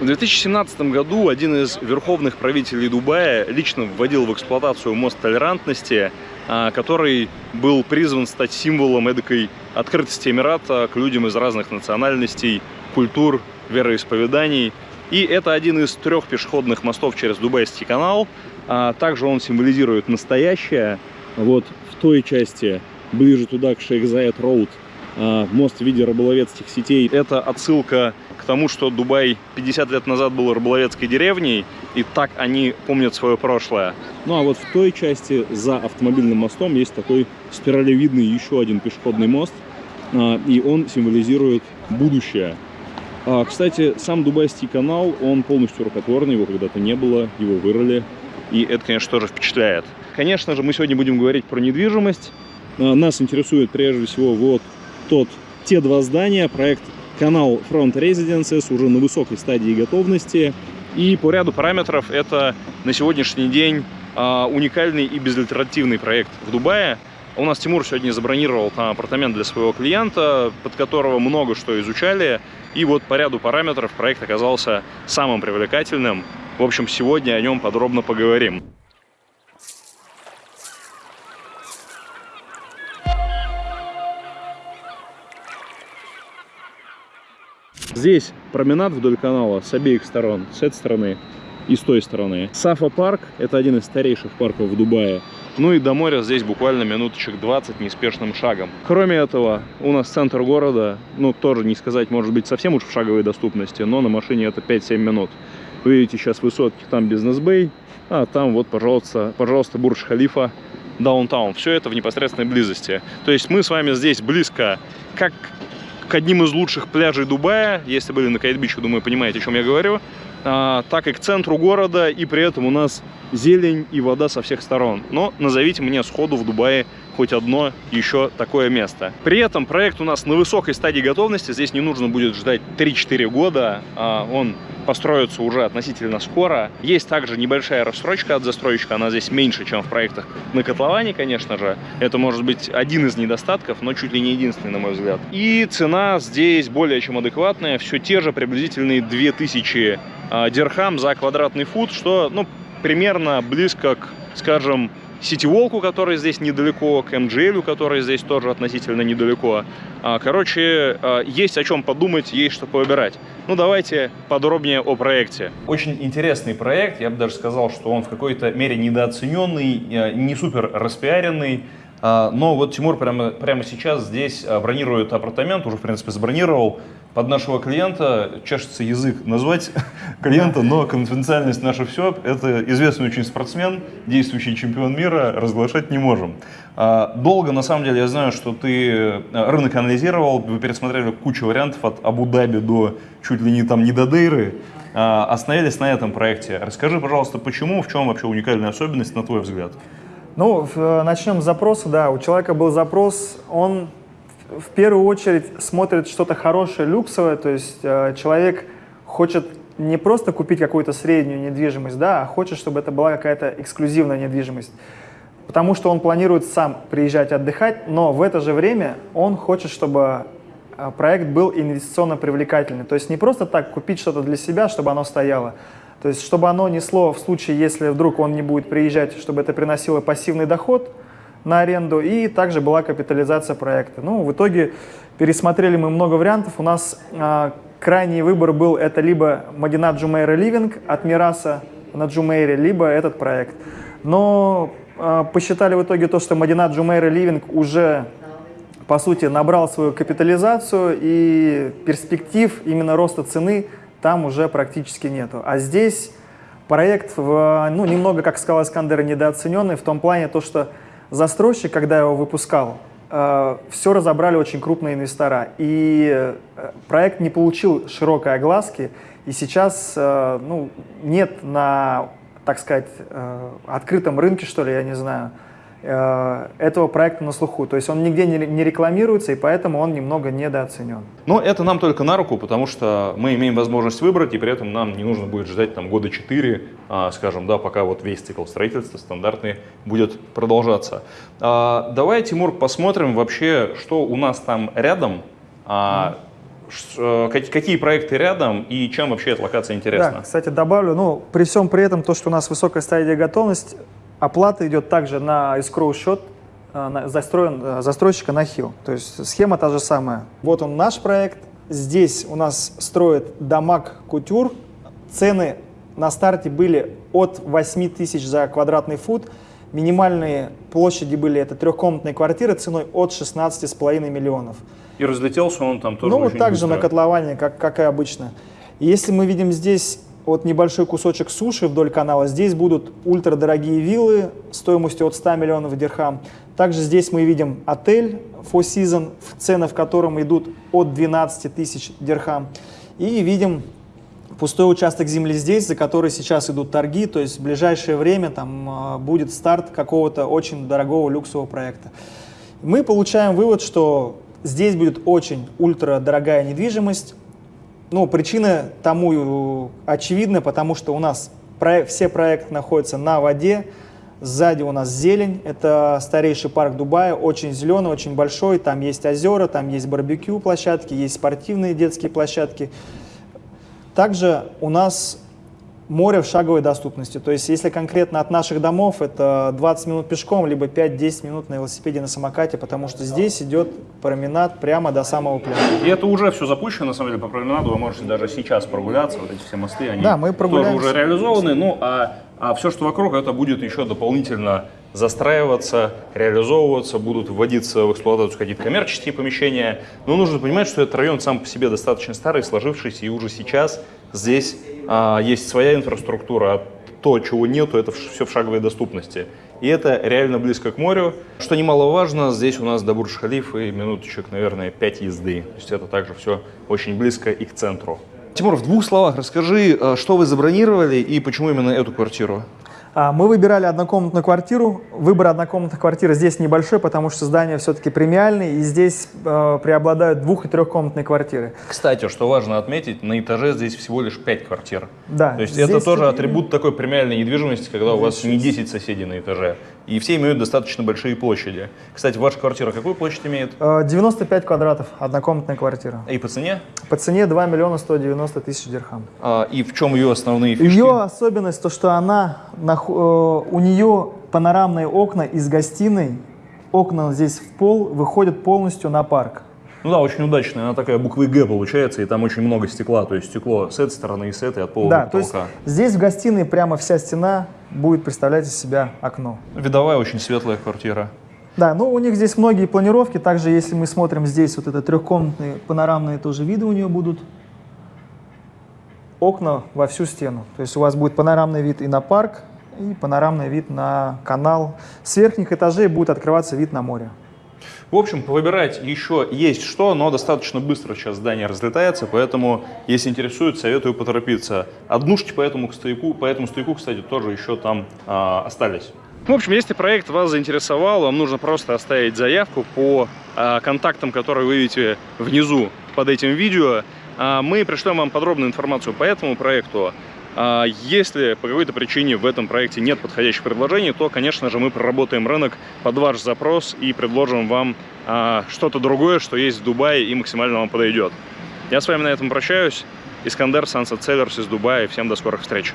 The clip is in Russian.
В 2017 году один из верховных правителей Дубая лично вводил в эксплуатацию мост толерантности, а, который был призван стать символом эдакой открытости Эмирата к людям из разных национальностей, культур, вероисповеданий. И это один из трех пешеходных мостов через Дубайский канал. А также он символизирует настоящее. Вот в той части, ближе туда, к Шейх Зайд Роуд, а, мост в виде рыболовецких сетей. Это отсылка тому, что Дубай 50 лет назад был рыболовецкой деревней, и так они помнят свое прошлое. Ну а вот в той части за автомобильным мостом есть такой спиралевидный еще один пешеходный мост, а, и он символизирует будущее. А, кстати, сам Дубайский канал, он полностью рукотворный, его когда-то не было, его вырыли, и это, конечно, тоже впечатляет. Конечно же, мы сегодня будем говорить про недвижимость. Нас интересует прежде всего вот тот, те два здания, проект канал Front Residences уже на высокой стадии готовности. И по ряду параметров это на сегодняшний день а, уникальный и безальтернативный проект в Дубае. У нас Тимур сегодня забронировал там апартамент для своего клиента, под которого много что изучали. И вот по ряду параметров проект оказался самым привлекательным. В общем, сегодня о нем подробно поговорим. Здесь променад вдоль канала с обеих сторон, с этой стороны и с той стороны. Сафа парк, это один из старейших парков в Дубае. Ну и до моря здесь буквально минуточек 20 неспешным шагом. Кроме этого, у нас центр города, ну тоже не сказать, может быть, совсем уж в шаговой доступности, но на машине это 5-7 минут. Вы видите сейчас высотки, там бизнес-бэй, а там вот, пожалуйста, пожалуйста, Бурдж-Халифа, даунтаун. Все это в непосредственной близости. То есть мы с вами здесь близко как к одним из лучших пляжей Дубая. Если были на Кайт-Биче, думаю, понимаете, о чем я говорю. А, так и к центру города, и при этом у нас зелень и вода со всех сторон. Но назовите мне сходу в Дубае хоть одно еще такое место. При этом проект у нас на высокой стадии готовности. Здесь не нужно будет ждать 3-4 года. А, он построится уже относительно скоро. Есть также небольшая рассрочка от застройщика, она здесь меньше, чем в проектах на котловане, конечно же. Это может быть один из недостатков, но чуть ли не единственный, на мой взгляд. И цена здесь более чем адекватная, все те же приблизительные 2000 э, дирхам за квадратный фут, что ну, примерно близко к, скажем, Ситиволку, который здесь недалеко, к MGL, который здесь тоже относительно недалеко. А, короче, а, есть о чем подумать, есть что выбирать. Ну, давайте подробнее о проекте. Очень интересный проект, я бы даже сказал, что он в какой-то мере недооцененный, э, не супер распиаренный, а, но вот Тимур прямо, прямо сейчас здесь бронирует апартамент, уже, в принципе, забронировал под нашего клиента чешется язык назвать клиента, но конфиденциальность наша все. Это известный очень спортсмен, действующий чемпион мира, разглашать не можем. А, долго, на самом деле, я знаю, что ты э, рынок анализировал, вы пересмотрели кучу вариантов от Абу-Даби до чуть ли не там не до Дейры. А, остановились на этом проекте. Расскажи, пожалуйста, почему, в чем вообще уникальная особенность, на твой взгляд? Ну, э, начнем с запроса, да. У человека был запрос, он в первую очередь смотрит что-то хорошее, люксовое, то есть э, человек хочет не просто купить какую-то среднюю недвижимость, да, а хочет, чтобы это была какая-то эксклюзивная недвижимость. Потому что он планирует сам приезжать отдыхать, но в это же время он хочет, чтобы э, проект был инвестиционно привлекательный. То есть не просто так купить что-то для себя, чтобы оно стояло. То есть чтобы оно несло в случае, если вдруг он не будет приезжать, чтобы это приносило пассивный доход – на аренду, и также была капитализация проекта. Ну, в итоге пересмотрели мы много вариантов. У нас э, крайний выбор был это либо Мадина Джумейра Ливинг от Мираса на Джумейре, либо этот проект. Но э, посчитали в итоге то, что Мадина Джумейра Ливинг уже по сути, набрал свою капитализацию, и перспектив именно роста цены там уже практически нету. А здесь проект, в, ну, немного, как сказал Искандер, недооцененный в том плане, то, что застройщик, когда его выпускал, э, все разобрали очень крупные инвестора. И э, проект не получил широкой огласки, и сейчас э, ну, нет на, так сказать, открытом рынке, что ли, я не знаю, этого проекта на слуху. То есть он нигде не рекламируется, и поэтому он немного недооценен. Но это нам только на руку, потому что мы имеем возможность выбрать, и при этом нам не нужно будет ждать там года 4, а, скажем, да, пока вот весь цикл строительства стандартный будет продолжаться. А, давай, Тимур, посмотрим вообще, что у нас там рядом. А, э, как- какие проекты рядом и чем вообще эта локация Да, интересна? кстати, добавлю, ну, при всем при этом, то, что у нас высокая стадия готовности, оплата идет также на escrow счет, э, застроен, э, застройщика на ХИЛ. То есть схема та же самая. Вот он наш проект. Здесь у нас строит Дамаг Кутюр. Цены на старте были от 8 тысяч за квадратный фут. Минимальные площади были это трехкомнатные квартиры ценой от 16,5 миллионов. И разлетелся он там тоже Ну, вот так же быстро. на котловане, как, как и обычно. Если мы видим здесь вот небольшой кусочек суши вдоль канала, здесь будут ультрадорогие виллы стоимостью от 100 миллионов дирхам. Также здесь мы видим отель Four Seasons, в цены в котором идут от 12 тысяч дирхам. И видим пустой участок земли здесь, за который сейчас идут торги, то есть в ближайшее время там а, будет старт какого-то очень дорогого люксового проекта. Мы получаем вывод, что здесь будет очень ультрадорогая недвижимость. Ну, причина тому очевидна, потому что у нас проек- все проекты находятся на воде, сзади у нас зелень, это старейший парк Дубая, очень зеленый, очень большой, там есть озера, там есть барбекю площадки, есть спортивные детские площадки. Также у нас море в шаговой доступности. То есть, если конкретно от наших домов, это 20 минут пешком, либо 5-10 минут на велосипеде, на самокате, потому что здесь идет променад прямо до самого пляжа. И это уже все запущено, на самом деле, по променаду вы можете даже сейчас прогуляться, вот эти все мосты, они Да, мы тоже уже реализованы, ну а, а все, что вокруг, это будет еще дополнительно застраиваться, реализовываться, будут вводиться в эксплуатацию какие-то коммерческие помещения. Но нужно понимать, что этот район сам по себе достаточно старый, сложившийся, и уже сейчас здесь а, есть своя инфраструктура, а то, чего нету, это все в шаговой доступности. И это реально близко к морю. Что немаловажно, здесь у нас до Бурдж-Халифа минуточек, наверное, 5 езды. То есть это также все очень близко и к центру. Тимур, в двух словах расскажи, э, что вы забронировали и почему именно эту квартиру? А, Мы выбирали однокомнатную квартиру. Выбор однокомнатной квартиры здесь небольшой, потому что здание все-таки премиальное, и здесь э, преобладают двух- и трехкомнатные квартиры. Кстати, что важно отметить, на этаже здесь всего лишь 5 квартир. Да, То есть здесь это тоже атрибут такой премиальной недвижимости, когда у вас не 10 соседей на этаже. И все имеют достаточно большие площади. Кстати, ваша квартира какую площадь имеет? Э, 95 квадратов, однокомнатная квартира. И по цене? По цене 2 миллиона 190 тысяч дирхам. А, и в чем ее основные фишки? Ее особенность то, что она э, у нее панорамные окна из гостиной. Окна здесь в пол выходят полностью на парк. Ну да, очень удачная. Она такая буквы Г получается, и там очень много стекла. То есть стекло с этой стороны и с этой от пола да, до то есть потолка. здесь в гостиной прямо вся стена будет представлять из себя окно. Видовая очень светлая квартира. Да, ну у них здесь многие планировки. Также, если мы смотрим здесь, вот это трехкомнатные панорамные тоже виды у нее будут. Окна во всю стену. То есть у вас будет панорамный вид и на парк, и панорамный вид на канал. С верхних этажей будет открываться вид на море. В общем, повыбирать еще есть что, но достаточно быстро сейчас здание разлетается, поэтому, если интересует, советую поторопиться. Однушки по этому стояку, по этому стояку, кстати, тоже еще там а, остались. В общем, если проект вас заинтересовал, вам нужно просто оставить заявку по а, контактам, которые вы видите внизу под этим видео. А, мы пришлем вам подробную информацию по этому проекту. А, Если по какой-то причине в этом проекте нет подходящих предложений, то, конечно же, мы проработаем рынок под ваш запрос и предложим вам а, что-то другое, что есть в Дубае и максимально вам подойдет. Я с вами на этом прощаюсь. Искандер, Sunset Sellers из Дубая. Всем до скорых встреч.